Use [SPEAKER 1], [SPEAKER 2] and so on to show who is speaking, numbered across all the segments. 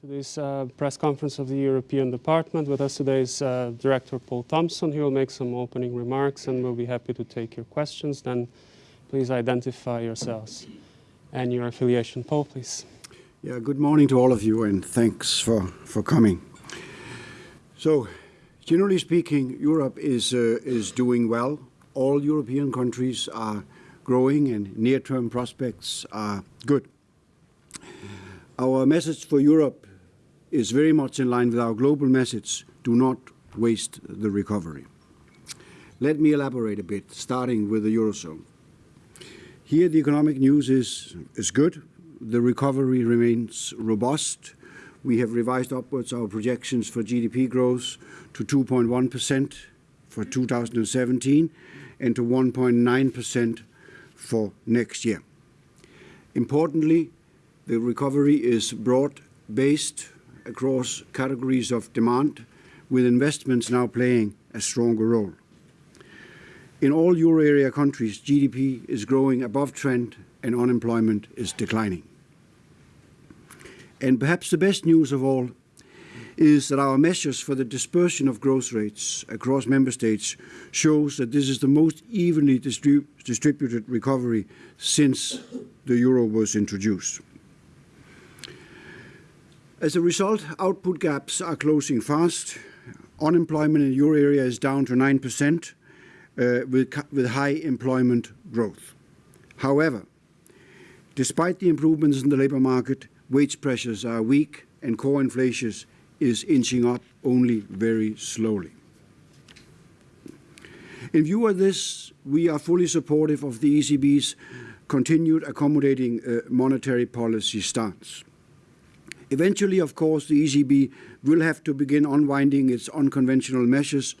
[SPEAKER 1] to this uh, press conference of the European Department. With us today is uh, Director Poul Thomsen. He will make some opening remarks and we'll be happy to take your questions. Then please identify yourselves and your affiliation. Paul, please.
[SPEAKER 2] Yeah, good morning to all of you and thanks for, for coming. So, generally speaking, Europe is, uh, is doing well. All European countries are growing and near-term prospects are good. Our message for Europe is very much in line with our global message, do not waste the recovery. Let me elaborate a bit, starting with the Eurozone. Here the economic news is, is good. The recovery remains robust. We have revised upwards our projections for GDP growth to 2.1% for 2017 and to 1.9% for next year. Importantly, the recovery is broad-based across categories of demand, with investments now playing a stronger role. In all euro area countries, GDP is growing above trend and unemployment is declining. And perhaps the best news of all is that our measures for the dispersion of growth rates across member states shows that this is the most evenly distrib distributed recovery since the euro was introduced. As a result, output gaps are closing fast. Unemployment in euro area is down to 9% uh, with, with high employment growth. However, despite the improvements in the labour market, wage pressures are weak and core inflation is inching up only very slowly. In view of this, we are fully supportive of the ECB's continued accommodating uh, monetary policy stance. Eventually, of course, the ECB will have to begin unwinding its unconventional measures,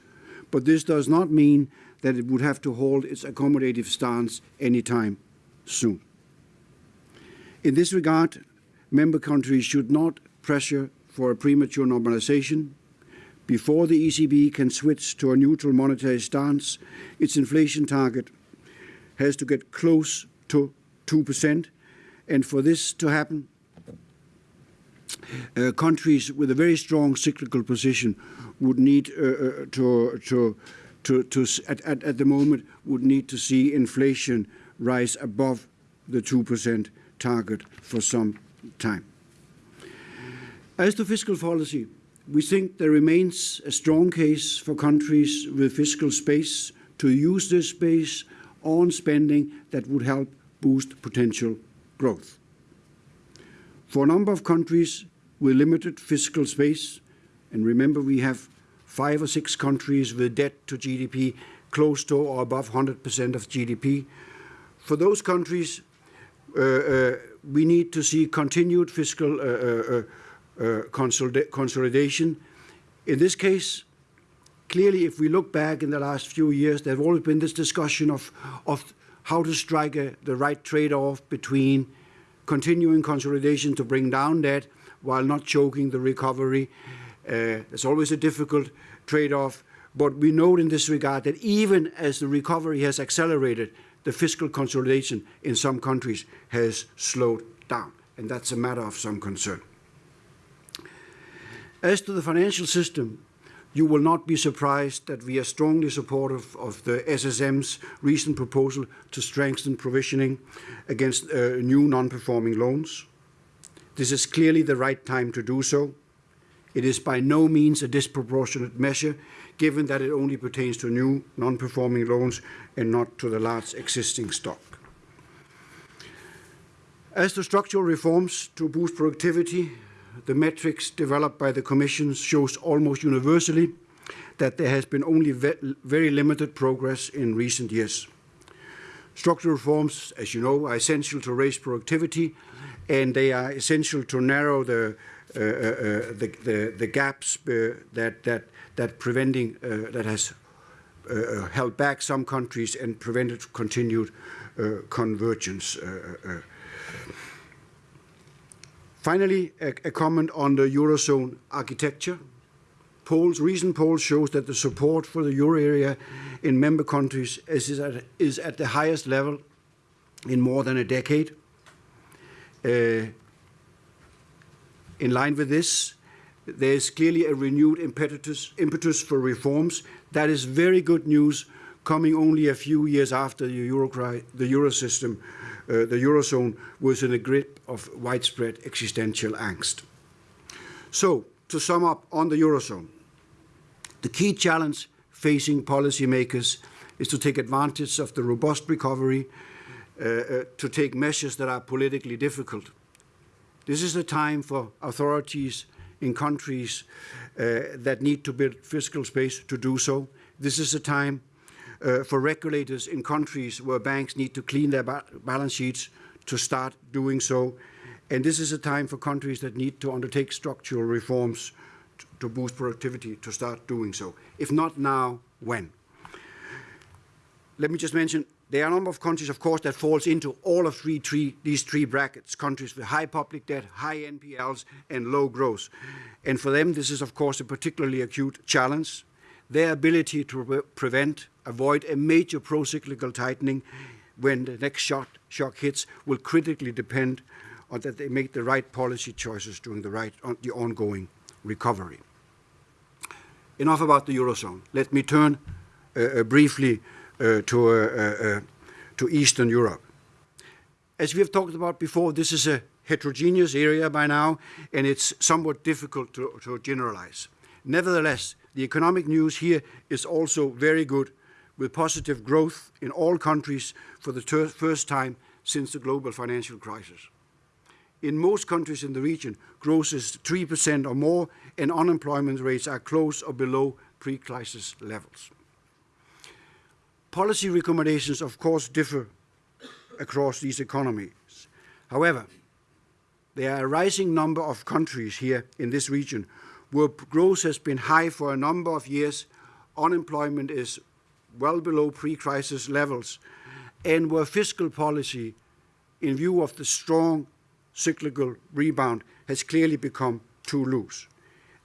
[SPEAKER 2] but this does not mean that it would have to hold its accommodative stance anytime soon. In this regard, member countries should not pressure for a premature normalization. Before the ECB can switch to a neutral monetary stance, its inflation target has to get close to 2%. And for this to happen, uh, countries with a very strong cyclical position would need uh, uh, to, to, to, to at, at, at the moment, would need to see inflation rise above the 2% target for some time. As to fiscal policy, we think there remains a strong case for countries with fiscal space to use this space on spending that would help boost potential growth. For a number of countries with limited fiscal space, and remember we have five or six countries with debt to GDP close to or above 100% of GDP. For those countries, uh, uh, we need to see continued fiscal uh, uh, uh consolidation. In this case, clearly, if we look back in the last few years, there have always been this discussion of, of how to strike a, the right trade-off between continuing consolidation to bring down debt while not choking the recovery. Uh, it's always a difficult trade-off. But we note in this regard that even as the recovery has accelerated, the fiscal consolidation in some countries has slowed down. And that's a matter of some concern. As to the financial system, you will not be surprised that we are strongly supportive of the SSM's recent proposal to strengthen provisioning against uh, new non-performing loans. This is clearly the right time to do so. It is by no means a disproportionate measure, given that it only pertains to new non-performing loans and not to the large existing stock. As to structural reforms to boost productivity, the metrics developed by the Commission shows almost universally that there has been only ve very limited progress in recent years. Structural reforms, as you know, are essential to raise productivity, and they are essential to narrow the uh, uh, uh the, the, the, gaps uh, that that that preventing uh, that has held back some countries and prevented continued convergence. Finally, a, a comment on the Eurozone architecture. Polls, recent polls shows that the support for the euro area in member countries is at, is at the highest level in more than a decade. Uh, In line with this, there is clearly a renewed impetus, for reforms. That is very good news coming only a few years after the euro, system, uh, the eurozone was in the grip of widespread existential angst. So, to sum up on the eurozone, the key challenge facing policymakers is to take advantage of the robust recovery, to take measures that are politically difficult. This is the time for authorities in countries uh, that need to build fiscal space to do so. This is a time uh, for regulators in countries where banks need to clean their ba balance sheets to start doing so. And this is a time for countries that need to undertake structural reforms to boost productivity to start doing so. If not now, when? Let me just mention there are a number of countries, of course, that falls into all of three, three, these three brackets, countries with high public debt, high NPLs, and low growth. And for them, this is, of course, a particularly acute challenge. Their ability to pre prevent, avoid a major pro-cyclical tightening when the next shock, shock hits will critically depend on that they make the right policy choices during the, right, on the ongoing recovery. Enough about the Eurozone. Let me turn uh, uh, briefly to, uh, uh, to Eastern Europe. As we have talked about before, this is a heterogeneous area by now, and it's somewhat difficult to, to generalize. Nevertheless, the economic news here is also very good, with positive growth in all countries for the first time since the global financial crisis. In most countries in the region, growth is 3% or more, and unemployment rates are close or below pre-crisis levels. Policy recommendations, of course, differ across these economies. However, there are a rising number of countries here in this region where growth has been high for a number of years, unemployment is well below pre-crisis levels, and where fiscal policy, in view of the strong cyclical rebound, has clearly become too loose.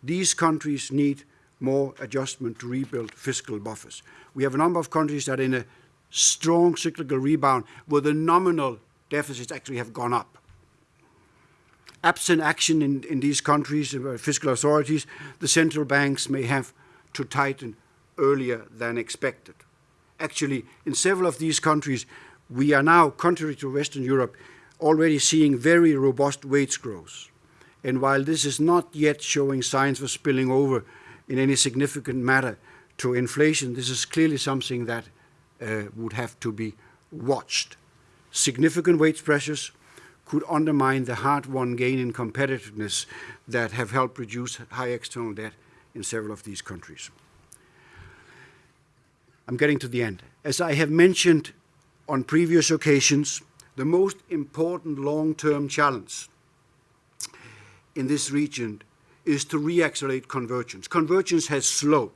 [SPEAKER 2] These countries need more adjustment to rebuild fiscal buffers. We have a number of countries that are in a strong cyclical rebound where the nominal deficits actually have gone up. Absent action in, in these countries, uh, fiscal authorities, the central banks may have to tighten earlier than expected. Actually, in several of these countries, we are now, contrary to Western Europe, already seeing very robust wage growth. And while this is not yet showing signs of spilling over in any significant matter to inflation, this is clearly something that uh, would have to be watched. Significant wage pressures could undermine the hard-won gain in competitiveness that have helped reduce high external debt in several of these countries. I'm getting to the end. As I have mentioned on previous occasions, the most important long-term challenge in this region is to reaccelerate convergence. Convergence has slowed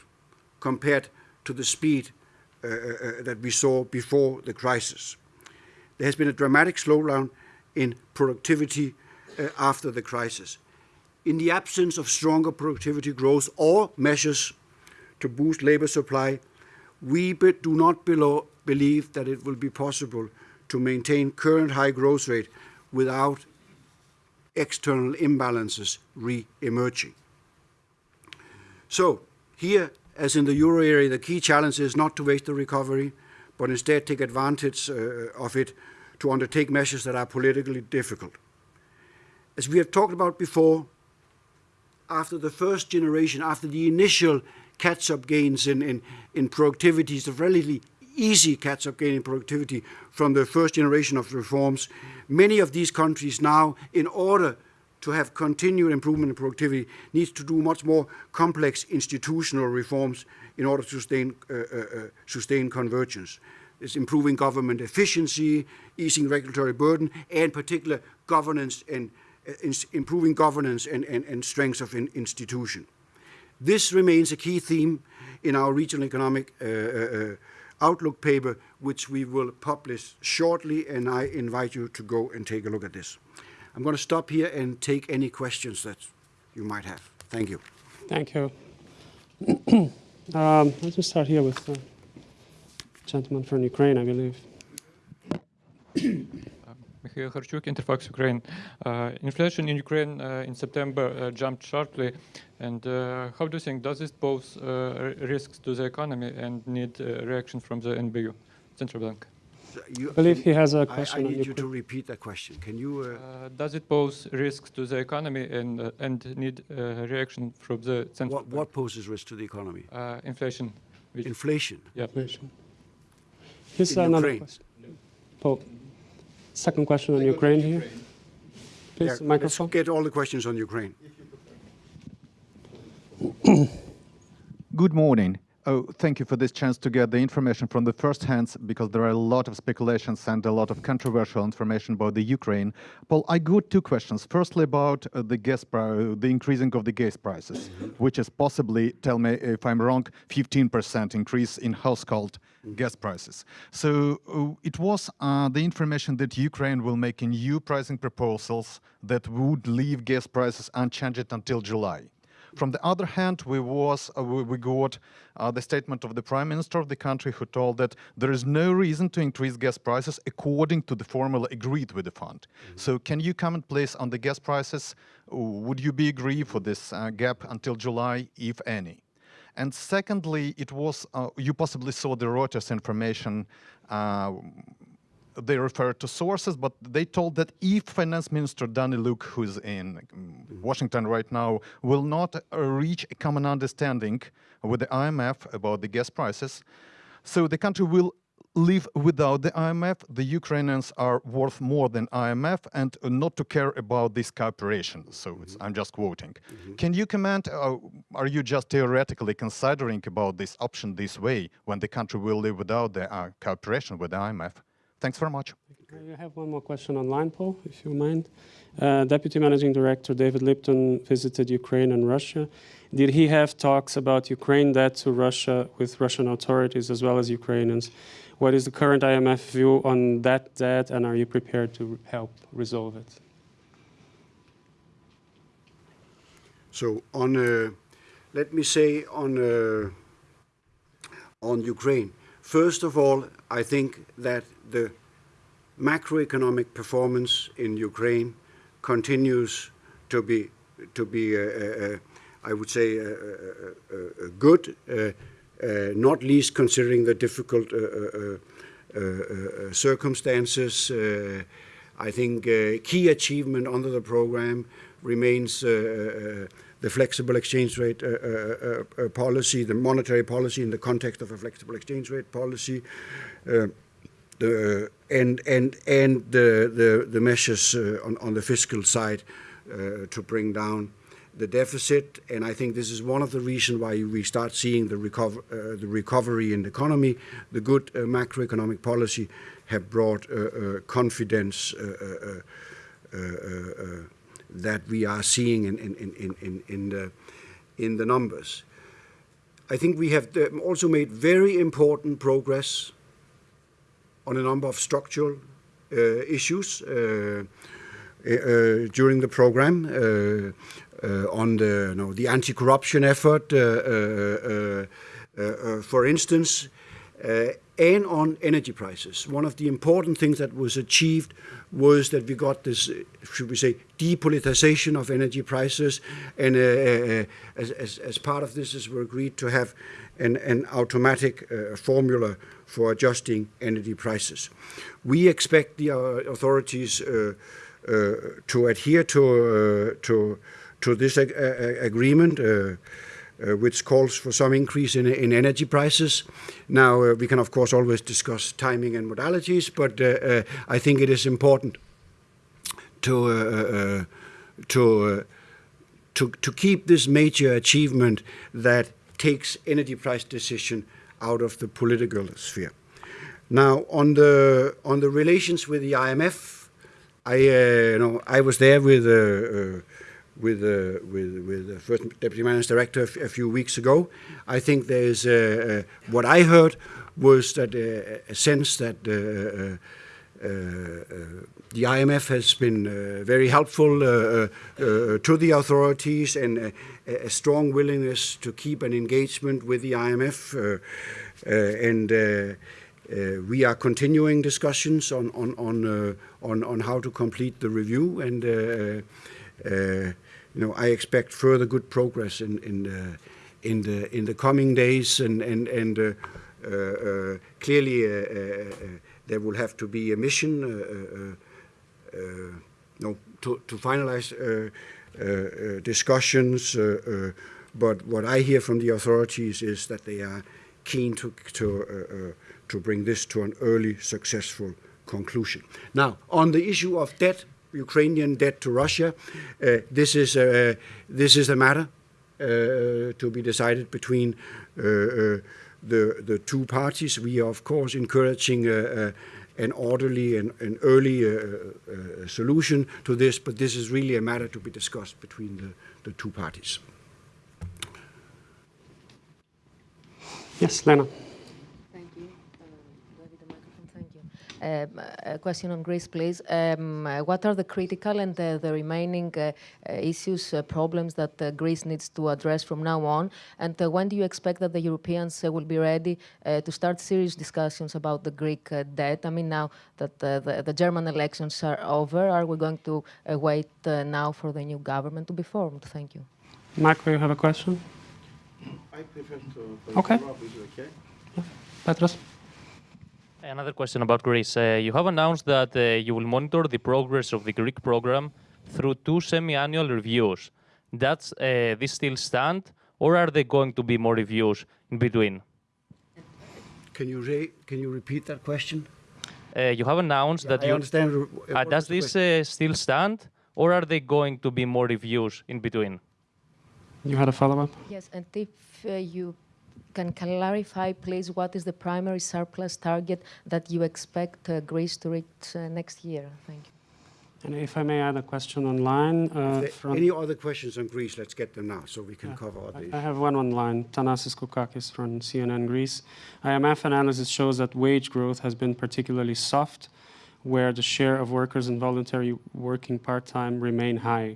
[SPEAKER 2] compared to the speed uh, uh, that we saw before the crisis. There has been a dramatic slowdown in productivity uh, after the crisis. In the absence of stronger productivity growth or measures to boost labor supply, we do not below, believe that it will be possible to maintain current high growth rate without external imbalances re-emerging. So here, as in the euro area, the key challenge is not to waste the recovery, but instead take advantage uh, of it to undertake measures that are politically difficult. As we have talked about before, after the first generation, after the initial catch-up gains in, in, in productivity, the relatively easy catch-up gain in productivity from the first generation of reforms, many of these countries now, in order to have continued improvement in productivity, needs to do much more complex institutional reforms in order to sustain, uh, uh, uh, sustain convergence. It's improving government efficiency, easing regulatory burden, and particular governance and uh, improving governance and, and, and strength of an institution. This remains a key theme in our regional economic uh, uh, outlook paper, which we will publish shortly, and I invite you to go and take a look at this. I'm going to stop here and take any questions that you might have. Thank you.
[SPEAKER 1] Thank you. um, let me start here with the gentleman from Ukraine, I believe.
[SPEAKER 3] Mikhail Harchuk, Interfax Ukraine. Uh, inflation in Ukraine uh, in September uh, jumped sharply. And uh, how do you think, does this pose uh, risks to the economy and need uh, reaction from the NBU, Central Bank?
[SPEAKER 2] You,
[SPEAKER 1] I believe he has a question
[SPEAKER 2] I
[SPEAKER 1] on
[SPEAKER 2] need you to repeat that question. Can you? Uh,
[SPEAKER 3] Uh, does it pose risks to the economy and, uh, and need uh, reaction from the Central
[SPEAKER 2] what,
[SPEAKER 3] Bank?
[SPEAKER 2] what poses risk to the economy?
[SPEAKER 3] Uh, inflation. which-
[SPEAKER 2] Inflation.
[SPEAKER 1] Inflation. Here's
[SPEAKER 2] In
[SPEAKER 1] another
[SPEAKER 2] Ukraine.
[SPEAKER 1] question. Poul, second question on Ukraine here. Please,
[SPEAKER 2] Yeah,
[SPEAKER 1] microphone.
[SPEAKER 2] Let's get all the questions on Ukraine.
[SPEAKER 4] Good morning. Oh, thank you for this chance to get the information from the first hands because there are a lot of speculations and a lot of controversial information about the Ukraine. Poul, I got two questions. Firstly, about uh, the gas pri- the increasing of the gas prices, which is possibly, tell me if I'm wrong, 15% increase in household gas prices. So uh, it was uh, the information that Ukraine will make new pricing proposals that would leave gas prices unchanged until July. From the other hand, we was uh, we, we got uh, the statement of the prime minister of the country who told that there is no reason to increase gas prices according to the formula agreed with the fund. So, can you comment, please, on the gas prices? Uh, Would you be agree for this uh, gap until July, if any? And secondly, it was uh, you possibly saw the Reuters information. They referred to sources, but they told that if Finance Minister Danyliuk, who's in um, Washington right now, will not uh, reach a common understanding with the IMF about the gas prices, so the country will live without the IMF. The Ukrainians are worth more than IMF, and not to care about this cooperation. So it's, I'm just quoting. Can you comment? Uh, are you just theoretically considering about this option this way when the country will live without the uh, cooperation with the IMF? Thanks very much.
[SPEAKER 1] I have one more question online, Poul, if you mind. Uh, Deputy Managing Director David Lipton visited Ukraine and Russia. Did he have talks about Ukraine debt to Russia with Russian authorities as well as Ukrainians? What is the current IMF view on that debt, and are you prepared to help resolve it?
[SPEAKER 2] So on, uh, let me say on uh, on Ukraine. First of all, I think that the macroeconomic performance in Ukraine continues to be to be, uh, uh, I would say, uh, uh, uh, good. Uh, uh, not least considering the difficult uh, uh, uh, uh, circumstances. Uh, I think uh, key achievement under the program remains uh, uh, the flexible exchange rate uh, uh, uh, policy, the monetary policy in the context of a flexible exchange rate policy, uh, the, and and and the the, the measures uh, on, on the fiscal side uh, to bring down the deficit. And I think this is one of the reasons why we start seeing the recover uh, the recovery in the economy. The good uh, macroeconomic policy have brought uh, uh, confidence. Uh, uh, uh, uh, uh, that we are seeing in, in, in, the, in the numbers. I think we have also made very important progress on a number of structural uh, issues uh, uh, during the program. Uh, uh, on the, you know, the anti-corruption effort, uh, for instance, and on energy prices. One of the important things that was achieved was that we got this, should we say, depoliticization of energy prices, and uh, as, as, as, part of this, is we agreed to have an, an automatic uh, formula for adjusting energy prices. We expect the uh, authorities uh, uh, to adhere to uh, to to this ag agreement. Uh, which calls for some increase in, in energy prices. Now, uh, we can of course always discuss timing and modalities, but uh, I think it is important to to to to keep this major achievement that takes energy price decision out of the political sphere. Now, on the on the relations with the IMF, I you know I was there with with uh, with with the first deputy managing director a few weeks ago. I think there is uh, uh, what I heard was that a sense that the IMF has been very helpful to the authorities and a strong willingness to keep an engagement with the IMF and uh, we are continuing discussions on on on, uh, on on how to complete the review, and uh, uh, you know I expect further good progress in in the in the in the coming days, and and and uh, uh, uh, clearly uh, uh, uh, there will have to be a mission. Uh, uh, uh, no, to, to finalize discussions, but what I hear from the authorities is that they are keen to to to bring this to an early successful conclusion. Now, on the issue of debt, Ukrainian debt to Russia, uh, this is a, this is a matter uh, to be decided between uh, the the two parties. We are of course encouraging. Uh, uh, an orderly and an early uh, uh, solution to this, but this is really a matter to be discussed between the, the two parties.
[SPEAKER 1] Yes, Lena.
[SPEAKER 5] Thank you. Uh, do I need the microphone? Thank you. Um, A question on Greece, please. Um, What are the critical and uh, the remaining uh, uh, issues, uh, problems that uh, Greece needs to address from now on? And uh, when do you expect that the Europeans uh, will be ready uh, to start serious discussions about the Greek uh, debt? I mean, now that uh, the the German elections are over, are we going to uh, wait uh, now for the new government to be formed? Thank you.
[SPEAKER 1] Michael, you have a question?
[SPEAKER 6] I prefer to.
[SPEAKER 1] Okay.
[SPEAKER 6] follow up, is okay?
[SPEAKER 1] Petros?
[SPEAKER 7] Another question about Greece. Uh, you have announced that uh, you will monitor the progress of the Greek program through two semi-annual reviews. Does uh, this still stand, or are there going to be more reviews in between?
[SPEAKER 2] Can you re- can you repeat that question?
[SPEAKER 7] Uh, you have announced that
[SPEAKER 2] I
[SPEAKER 7] you.
[SPEAKER 2] understand. uh,
[SPEAKER 7] Uh, does this uh, still stand, or are there going to be more reviews in between?
[SPEAKER 1] You had a follow-up?
[SPEAKER 5] Yes, and if uh, you can clarify, please, what is the primary surplus target that you expect uh, Greece to reach uh, next year? Thank you.
[SPEAKER 1] And if I may add a question online. Uh, from,
[SPEAKER 2] Any other questions on Greece? Let's get them now so we can cover all these.
[SPEAKER 1] I have one online. Thanasis Koukakis from CNN Greece. IMF analysis shows that wage growth has been particularly soft, where the share of workers in voluntary working part-time remain high.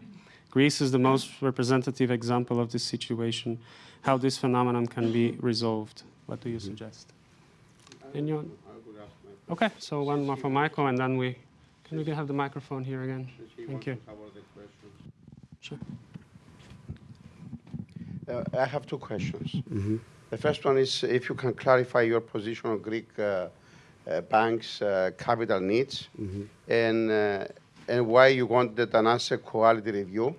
[SPEAKER 1] Greece is the most representative example of this situation. How this phenomenon can be resolved? What do you suggest? Anyone?
[SPEAKER 6] I would ask my
[SPEAKER 1] Okay, so one more for Michael, and then we can we have the microphone here again. Thank you.
[SPEAKER 6] to cover the questions.
[SPEAKER 1] Sure.
[SPEAKER 6] Uh, I have two questions. The first one is if you can clarify your position on Greek uh, uh, banks' uh, capital needs and, uh, and why you wanted an asset quality review.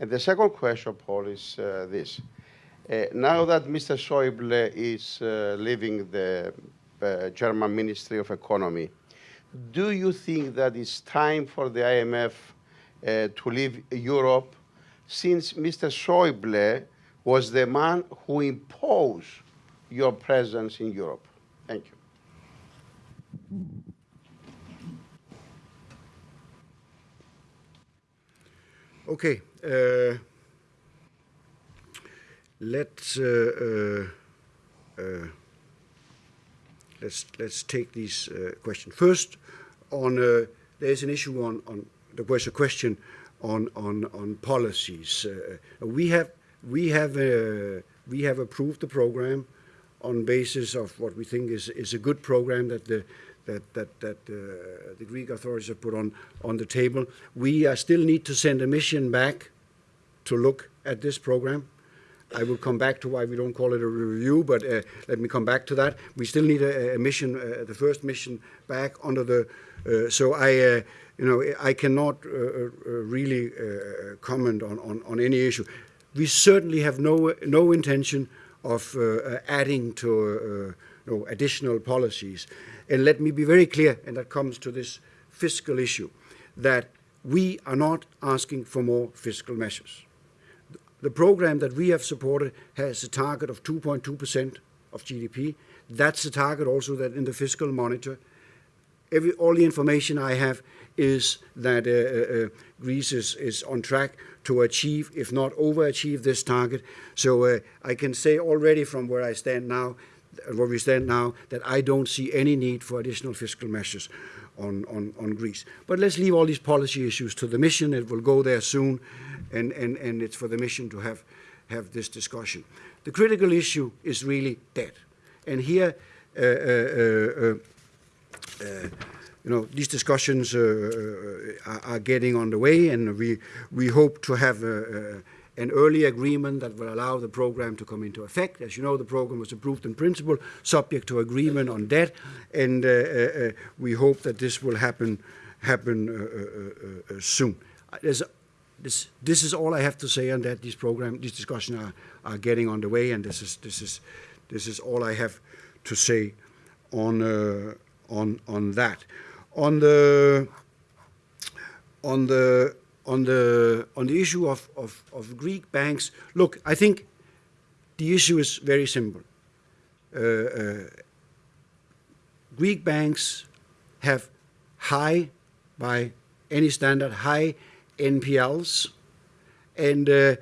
[SPEAKER 6] And the second question, Poul, is uh, this. Uh, now that Mr. Schäuble is uh, leaving the uh, German Ministry of Economy, do you think that it's time for the IMF to leave Europe since Mr. Schäuble was the man who imposed your presence in Europe? Thank you.
[SPEAKER 2] Okay. Uh, let's uh, uh, uh, let's let's take these uh, questions first. On uh, there is an issue on on there was a question on on on policies. We have we have we have approved the program on basis of what we think is is a good program that the that that that uh, the Greek authorities have put on on the table. We uh, still need to send a mission back to look at this program. I will come back to why we don't call it a review, but uh, let me come back to that. We still need a, a mission, uh, the first mission back under the. Uh, so I, uh, you know, I cannot uh, uh, really comment on, on, on any issue. We certainly have no no intention of adding to no additional policies. And let me be very clear, and that comes to this fiscal issue, that we are not asking for more fiscal measures. The program that we have supported has a target of 2.2% of GDP. That's the target also that in the fiscal monitor. Every, all the information I have is that uh, uh, uh, Greece is, is on track to achieve, if not overachieve, this target. So uh, I can say already from where I stand now, where we stand now, that I don't see any need for additional fiscal measures on, on, on Greece. But let's leave all these policy issues to the mission. It will go there soon, and, and, and it's for the mission to have, have this discussion. The critical issue is really debt. And here, uh, uh, uh, you know, these discussions uh, uh, are, are getting underway, and we we hope to have uh, uh, an early agreement that will allow the program to come into effect. As you know, the program was approved in principle, subject to agreement on debt, and uh, uh, uh, we hope that this will happen happen uh, uh, uh, uh, soon. Uh, There's this, this is all I have to say on that. These program, these discussions are, are getting underway, and this is this is this is all I have to say on uh, on on that. On the on the on the on the issue of, of, of Greek banks, look, I think the issue is very simple. Uh, uh, Greek banks have high, by any standard, high NPLs, and uh,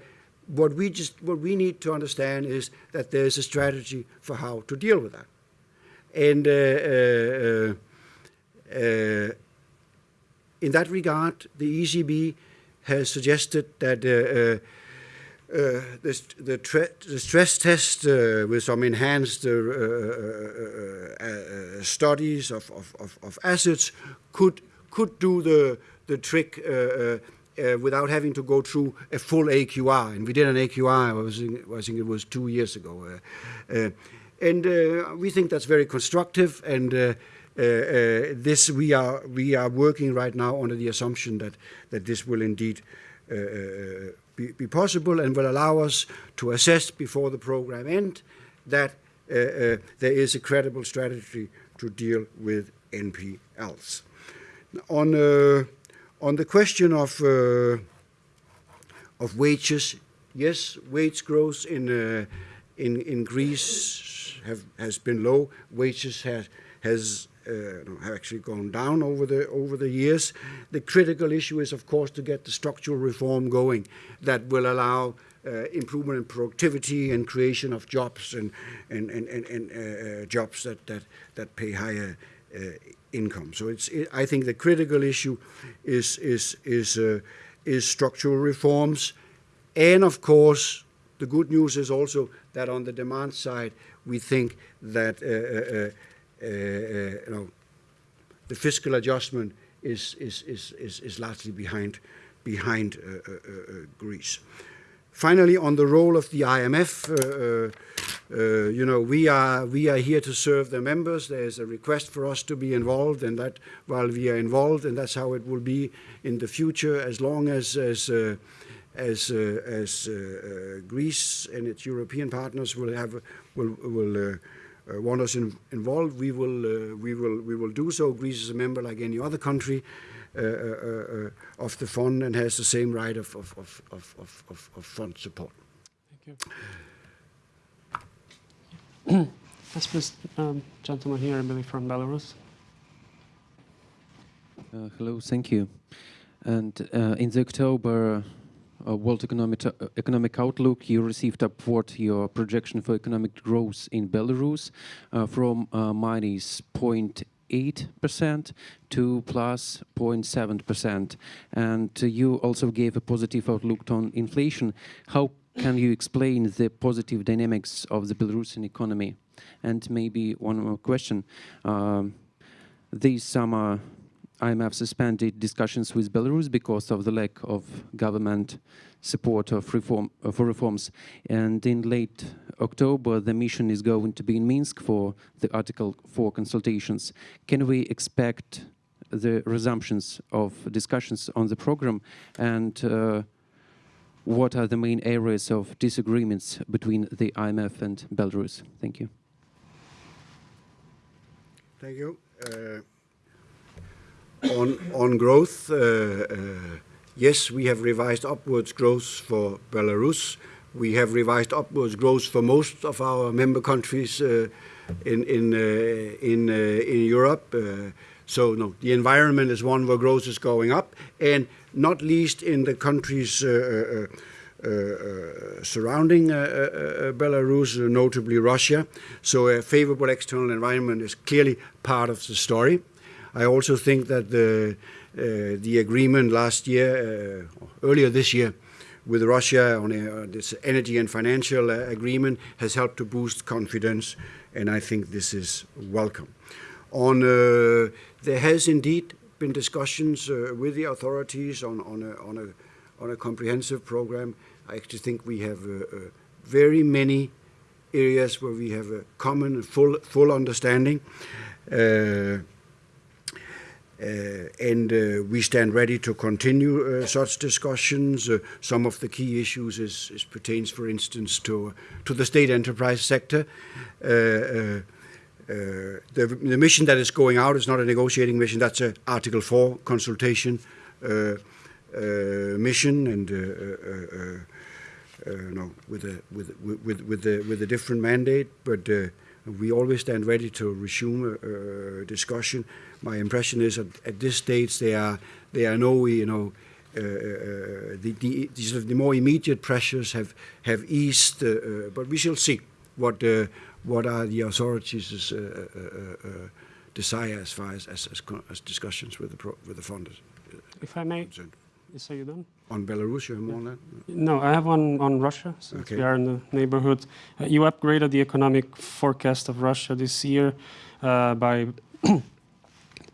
[SPEAKER 2] what we just what we need to understand is that there's a strategy for how to deal with that, and. Uh, uh, in that regard, the ECB has suggested that uh, the, the, the stress test uh, with some enhanced uh, studies of, of, of, of assets could could do the the trick uh, without having to go through a full AQR. And we did an AQR. I, was in, I think it was two years ago. Uh, uh, and uh, we think that's very constructive and. Uh, this we are we are working right now under the assumption that that this will indeed be, be possible and will allow us to assess before the program end that there is a credible strategy to deal with NPLs. On on the question of uh, of wages, yes, wage growth in uh, in in Greece have has been low. Wages has has uh, have actually gone down over the over the years. The critical issue is, of course, to get the structural reform going that will allow uh, improvement in productivity and creation of jobs and and and, and, and uh, uh, jobs that that that pay higher income. So it's it, I think the critical issue is is is uh, is structural reforms, and of course the good news is also that on the demand side we think that. Uh, uh, uh, uh, uh, you know, the fiscal adjustment is is is is, is largely behind behind uh, uh, uh, Greece. Finally, on the role of the IMF, uh, you know, we are we are here to serve the members. There is a request for us to be involved, and that while we are involved, and that's how it will be in the future, as long as as uh, as uh, as uh, uh, Greece and its European partners will have will will. Uh, want us in, involved, we will, we, will, we will do so. Greece is a member like any other country of the fund and has the same right of, of, of, of, of, of fund support.
[SPEAKER 1] Thank you. Yes, please, um, gentleman here, I believe from Belarus.
[SPEAKER 8] Uh, hello, thank you. And uh, in the October uh, World Economic, uh, Economic Outlook, you received upward your projection for economic growth in Belarus uh, from uh, minus 0.8% to plus 0.7%. And uh, you also gave a positive outlook on inflation. How can you explain the positive dynamics of the Belarusian economy? And maybe one more question. Um, this summer, IMF suspended discussions with Belarus because of the lack of government support of reform, uh, for reforms. And in late October, the mission is going to be in Minsk for the Article 4 consultations. Can we expect the resumptions of discussions on the program? And uh, what are the main areas of disagreements between the IMF and Belarus? Thank you.
[SPEAKER 2] Thank you. Uh, on on growth, uh, uh, yes, we have revised upwards growth for Belarus. We have revised upwards growth for most of our member countries uh, in in uh, in uh, in Europe. So no, the environment is one where growth is going up, and not least in the countries. Uh, uh, uh, uh, surrounding uh, uh, uh, Belarus, notably Russia. So a favorable external environment is clearly part of the story. I also think that the the agreement last year, earlier this year, with Russia on a, this energy and financial agreement has helped to boost confidence and I think this is welcome. On uh, there has indeed been discussions uh, with the authorities on on a, on a on a comprehensive program. I actually think we have uh, very many areas where we have a common full full understanding. Uh, and uh, we stand ready to continue uh, such discussions. Some of the key issues is, is pertains, for instance, to to the state enterprise sector. Uh, the, the mission that is going out is not a negotiating mission. That's a Article 4 consultation uh, uh, mission, and uh, uh, no, with a with with with the with a different mandate. But we always stand ready to resume a, discussion. My impression is that at this stage there are there are no you know. The, the, the, more immediate pressures have have eased, but we shall see what what are the authorities' uh, uh, uh, desire as far as as, as, as discussions with the pro- with the funders.
[SPEAKER 1] If I may,
[SPEAKER 2] concerned.
[SPEAKER 1] so you done?
[SPEAKER 2] On Belarus, you have more on that?
[SPEAKER 1] No, I have one on Russia, since
[SPEAKER 2] Okay.
[SPEAKER 1] we are in the neighborhood. Uh, you upgraded the economic forecast of Russia this year uh, by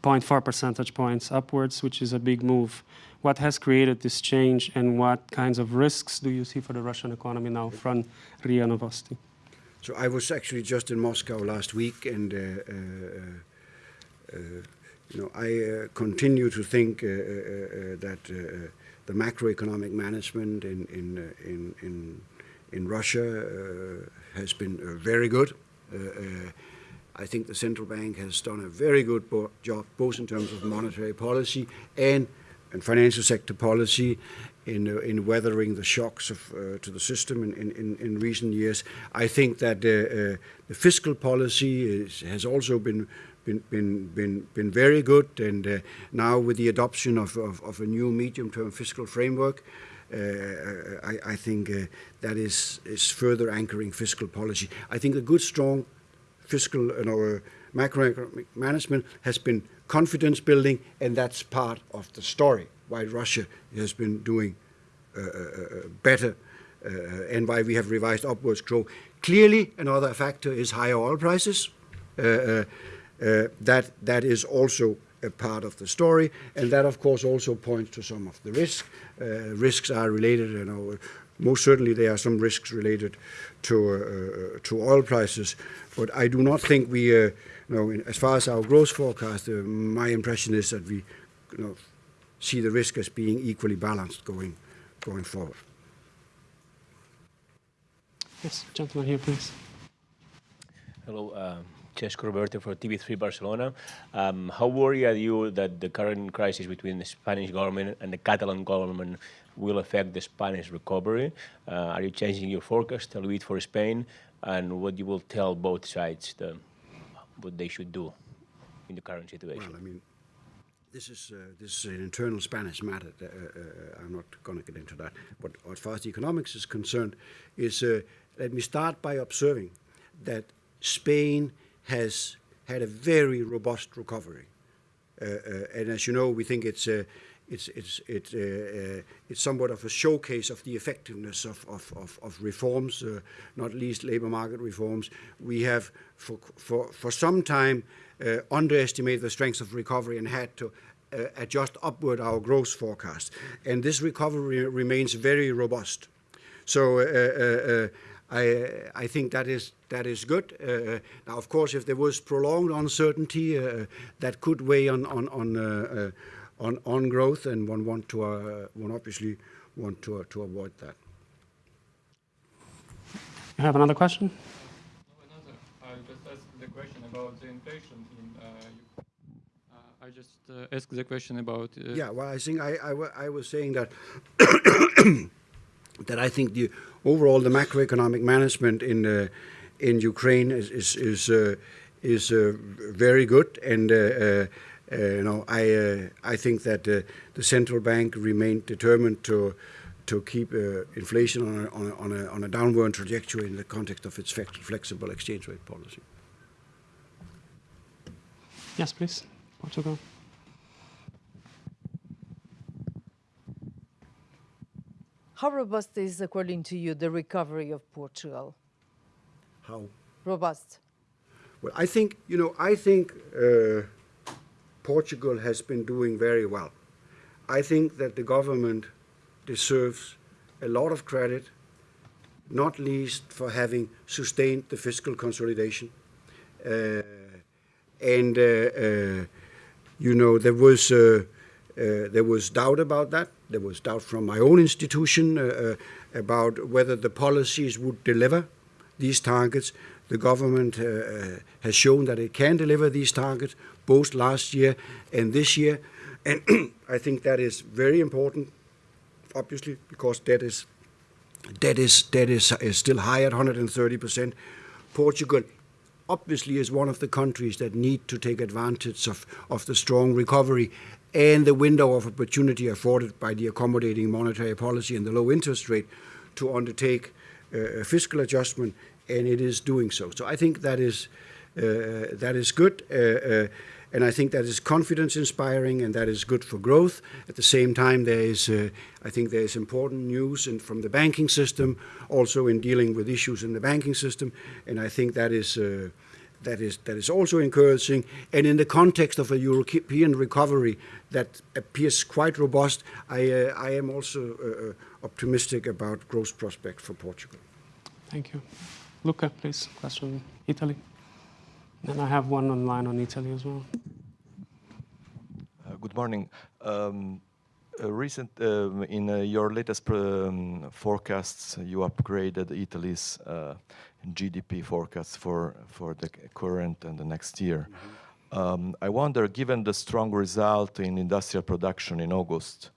[SPEAKER 1] 0.4 percentage points upwards, which is a big move. What has created this change, and what kinds of risks do you see for the Russian economy now from RIA Novosti?
[SPEAKER 2] So I was actually just in Moscow last week, and uh, uh, uh, uh you know I uh, continue to think uh, that the macroeconomic management in in in in, in Russia has been very good. I think the central bank has done a very good job, both in terms of monetary policy and and financial sector policy in uh, in weathering the shocks of uh, to the system in, in, in, recent years. I think that uh, uh, the fiscal policy is, has also been been, been, been, very good, and uh, now with the adoption of, of, of a new medium-term fiscal framework, uh, I, I think uh, that is, is further anchoring fiscal policy. I think a good, strong fiscal and our macroeconomic management has been confidence building, and that's part of the story why Russia has been doing uh, uh, uh, uh better uh, uh, and why we have revised upwards growth. Clearly, another factor is higher oil prices. That that is also a part of the story, and that of course also points to some of the risks. Risks are related, you know, most certainly there are some risks related to to oil prices, but I do not think we, you know, as far as our growth forecast, my impression is that we, you know, see the risk as being equally balanced going going forward.
[SPEAKER 1] Yes, gentleman here, please.
[SPEAKER 9] Hello, um, Cesco Roberto for TV3 Barcelona. Um, how worried are you that the current crisis between the Spanish government and the Catalan government will affect the Spanish recovery? Uh, are you changing your forecast a little bit for Spain? And what you will tell both sides the, what they should do in the current situation?
[SPEAKER 2] Well, I mean, this is uh, this is an internal Spanish matter. Uh, uh, I'm not going to get into that. But as far as the economics is concerned, is uh, let me start by observing that Spain has had a very robust recovery, uh, and as you know, we think it's. It's it's it, uh, uh, it's somewhat of a showcase of the effectiveness of of, of, of reforms, uh, not least labor market reforms. We have for for for some time uh, underestimated the strength of recovery and had to uh, adjust upward our growth forecast. And this recovery remains very robust. So uh, uh, uh, I, I think that is that is good. Uh, now, of course, if there was prolonged uncertainty, that could weigh on on on, on on growth, and one want to one obviously want to to avoid that.
[SPEAKER 1] You have another question?
[SPEAKER 3] Another, I just asked the question about the inflation in. Uh, Eu- uh, I just uh, asked the question about. Uh,
[SPEAKER 2] Yeah, well, I think I, I, I was saying that that I think the overall the macroeconomic management in uh, in Ukraine is is is, uh, is uh, very good, and uh, uh, uh, you know I uh, I think that uh, the central bank remained determined to to keep uh, inflation on a, on, a, on, a, downward trajectory in the context of its flexible exchange rate policy.
[SPEAKER 1] Yes, please. Portugal.
[SPEAKER 10] How robust is, according to you, the recovery of Portugal?
[SPEAKER 2] How?
[SPEAKER 10] Robust.
[SPEAKER 2] Well, I think, you know, I think uh, Portugal has been doing very well. I think that the government deserves a lot of credit, not least for having sustained the fiscal consolidation. Uh, and, uh, uh, you know, there was, uh, there was doubt about that. There was doubt from my own institution about whether the policies would deliver these targets. The government uh, has shown that it can deliver these targets, both last year and this year. And I think that is very important, obviously, because debt is debt is debt is, is still high at 130 percent. Portugal obviously is one of the countries that need to take advantage of, of the strong recovery and the window of opportunity afforded by the accommodating monetary policy and the low interest rate to undertake uh, a fiscal adjustment, and it is doing so. So I think that is uh, that is good. Uh, uh, and I think that is confidence inspiring and that is good for growth. At the same time, there is, uh, I think there is important news in, from the banking system, also in dealing with issues in the banking system, and I think that is, uh, that is, that is also encouraging. And in the context of a European recovery that appears quite robust, I, uh, I am also uh, uh, optimistic about growth prospects for Portugal.
[SPEAKER 1] Thank you. Luca, please, question Italy. And I have one online on Italy as well.
[SPEAKER 11] Uh, good morning. Um, uh, recent, um, in uh, your latest um, forecasts, you upgraded Italy's uh, GDP forecast for, for the current and the next year. Um, I wonder, given the strong result in industrial production in August,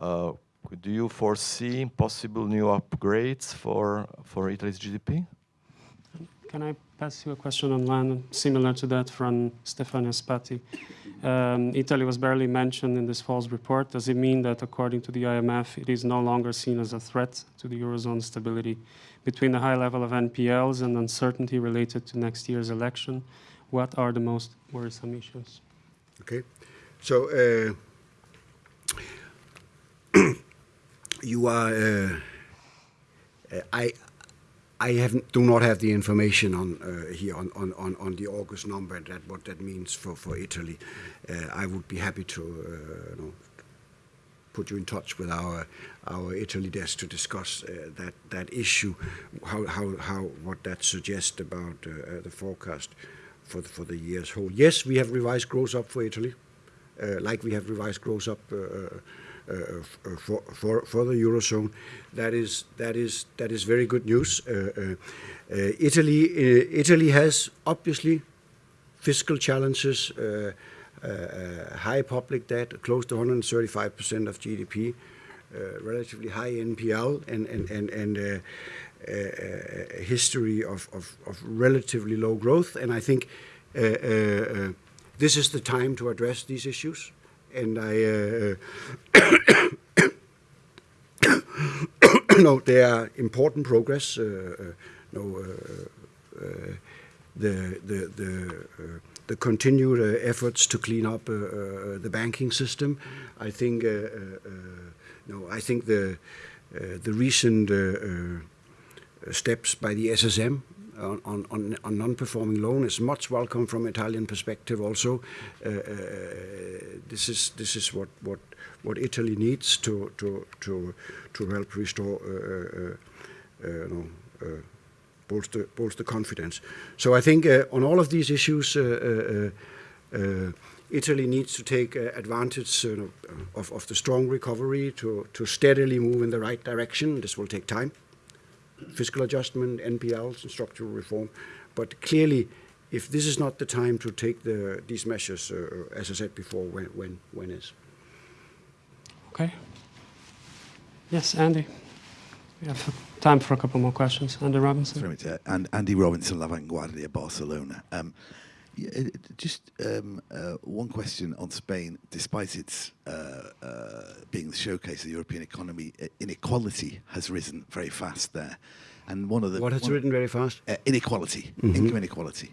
[SPEAKER 11] uh, do you foresee possible new upgrades for, for Italy's GDP?
[SPEAKER 1] Can I pass you a question online similar to that from Stefania Spati? Um, Italy was barely mentioned in this fall's report. Does it mean that, according to the IMF, it is no longer seen as a threat to the Eurozone stability? Between the high level of NPLs and uncertainty related to next year's election, what are the most worrisome issues?
[SPEAKER 2] Okay, so uh, you are. Uh, I I do not have the information on uh, here on, on, on the August number and that what that means for for Italy. Uh, I would be happy to uh, you know, put you in touch with our our Italy desk to discuss that that issue, how how how what that suggests about the forecast for the, for the year's whole. Yes, we have revised growth up for Italy, like we have revised growth up. Uh, for, for, for the eurozone. That is that is that is very good news. Uh, uh, Italy Italy has obviously fiscal challenges, high public debt, close to 135 percent of GDP, relatively high NPL, and and and and. Uh, history of, of, of, relatively low growth, and I think uh, uh, this is the time to address these issues and I uh, no, there are important progress. Uh, uh, no, uh, uh, the the the uh, the continued efforts to clean up the banking system. I think no, I think the the recent steps by the SSM on, on, on non-performing loan is much welcome from Italian perspective also. Uh, uh, this is this is what, what what Italy needs to to to to help restore uh, uh, uh know, uh, bolster bolster confidence. So I think on all of these issues. Italy needs to take advantage of, of, the strong recovery to, to steadily move in the right direction. This will take time fiscal adjustment, NPLs, and structural reform. But clearly, if this is not the time to take the, these measures, uh, as I said before, when, when, when is?
[SPEAKER 1] Okay. Yes, Andy. We have time for a couple more questions. Andy Robinson.
[SPEAKER 12] Very much, uh, and Andy Robinson, La Vanguardia, Barcelona. Um, yeah, uh, just um, uh, one question on Spain. Despite its uh, uh, being the showcase of the European economy, uh, inequality has risen very fast there. And one of the
[SPEAKER 2] what has risen very fast?
[SPEAKER 12] inequality, mm -hmm. income inequality.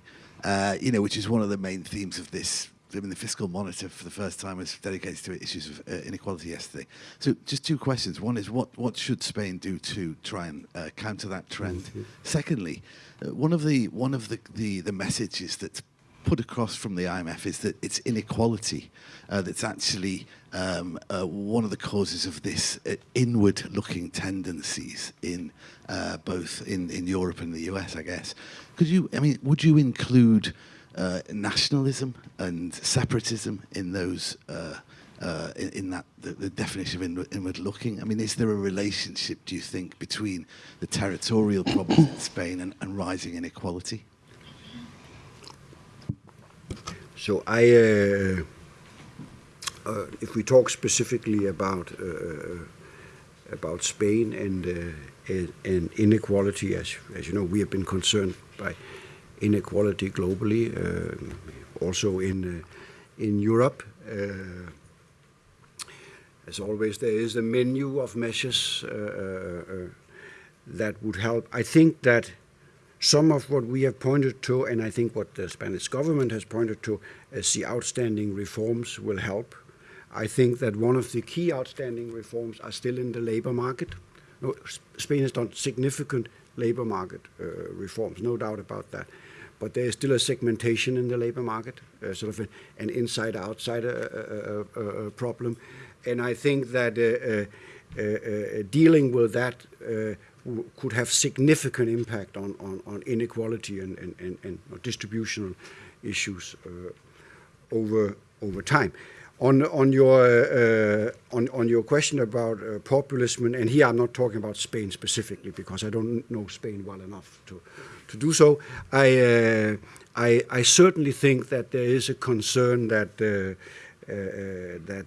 [SPEAKER 12] you know, which is one of the main themes of this I mean, the fiscal monitor for the first time was dedicated to issues of uh, inequality yesterday. So, just two questions. One is, what what should Spain do to try and uh, counter that trend?
[SPEAKER 2] Mm-hmm.
[SPEAKER 12] Secondly, uh, one of the one of the, the the messages that's put across from the IMF is that it's inequality uh, that's actually um, uh, one of the causes of this uh, inward-looking tendencies in uh, both in, in Europe and the US, I guess. Could you, I mean, would you include uh, nationalism and separatism in those, uh, in, in that, the, the definition of inward, inward looking? I mean, is there a relationship, do you think, between the territorial problems in Spain and, and rising inequality?
[SPEAKER 2] So I, uh, uh, if we talk specifically about uh, uh about Spain uh, and, and inequality, as as you know, we have been concerned by inequality globally, uh, also in in Europe. As always, there is a menu of measures that would help. I think that some of what we have pointed to, and I think what the Spanish government has pointed to as the outstanding reforms will help. I think that one of the key outstanding reforms are still in the labor market. No, Spain has done significant labor market uh, reforms, no doubt about that. But there is still a segmentation in the labor market, uh, sort of a, an inside-outside uh, uh, uh, uh problem. And I think that dealing with that could have significant impact on, on, on inequality and, and, and, and distributional issues uh, over over time. On on your uh, on on your question about uh, populism, and here I'm not talking about Spain specifically because I don't know Spain well enough to to do so. I uh, I, I certainly think that there is a concern that uh, uh, that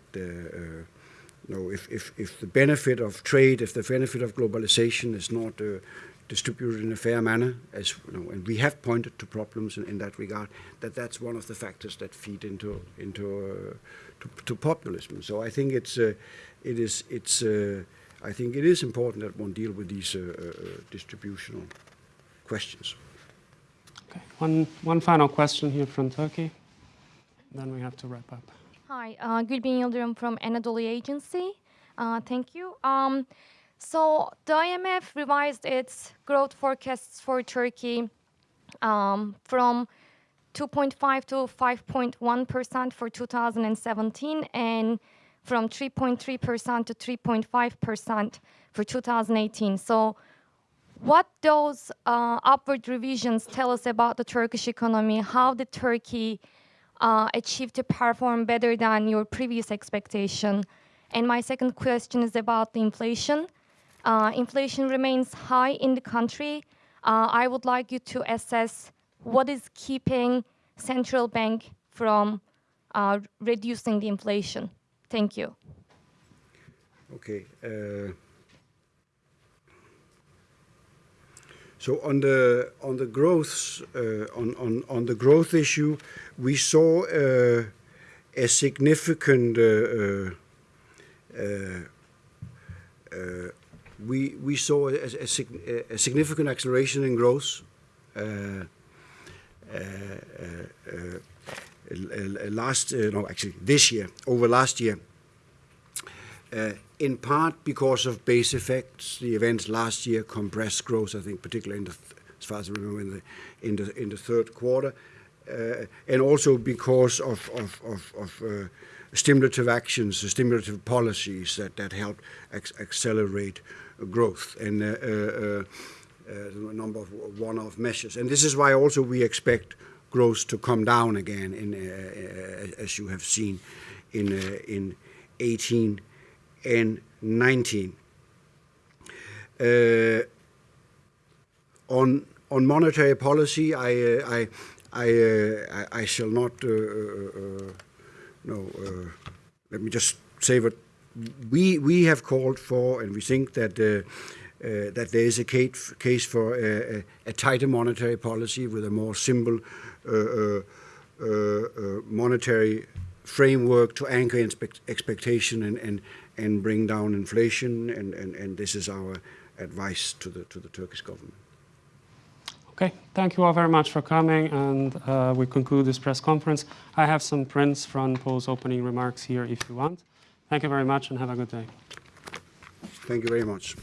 [SPEAKER 2] you know, if, if, if the benefit of trade, if the benefit of globalization is not uh, distributed in a fair manner, as you know, and we have pointed to problems in, in that regard, that that's one of the factors that feed into into uh, to, to, populism. So I think it's uh, it is it's uh, I think it is important that one deal with these uh, uh, distributional questions.
[SPEAKER 1] Okay, one one final question here from Turkey, then we have to wrap up.
[SPEAKER 13] Hi, uh, Gülbin Yıldırım from Anadolu Agency. Uh, thank you. Um, so the IMF revised its growth forecasts for Turkey um, from 2.5 to 5.1% for 2017 and from 3.3% to 3.5% for 2018. So what those uh, upward revisions tell us about the Turkish economy, how did Turkey uh, achieved to perform better than your previous expectation? And my second question is about the inflation. Uh, inflation remains high in the country. Uh, I would like you to assess what is keeping central bank from uh, reducing the inflation. Thank you.
[SPEAKER 2] Okay. So on the on the growth uh, on, on on the growth issue, we saw uh, a significant uh, uh, uh we we saw a, a, a, significant acceleration in growth uh, last no actually this year over last year Uh, in part because of base effects the events last year compressed growth I think particularly as far as I remember in the in the in the third quarter uh, and also because of, of, of, of uh, stimulative actions, stimulative policies that, that help accelerate growth and uh, uh, uh a number of one-off measures. And this is why also we expect growth to come down again, in, as you have seen in, in 18 and 19. on on monetary policy, I, uh, I, I, uh, I, shall not, uh, uh, no, let me just say what we, we have called for, and we think that uh, that there is a case, case for a, a, tighter monetary policy with a more simple uh, uh, monetary framework to anchor expectation and, and, and bring down inflation. And, and, and this is our advice to the, to the Turkish government.
[SPEAKER 1] Okay, thank you all very much for coming, and uh, we conclude this press conference. I have some prints from Poul's opening remarks here if you want. Thank you very much and have a good day.
[SPEAKER 2] Thank you very much.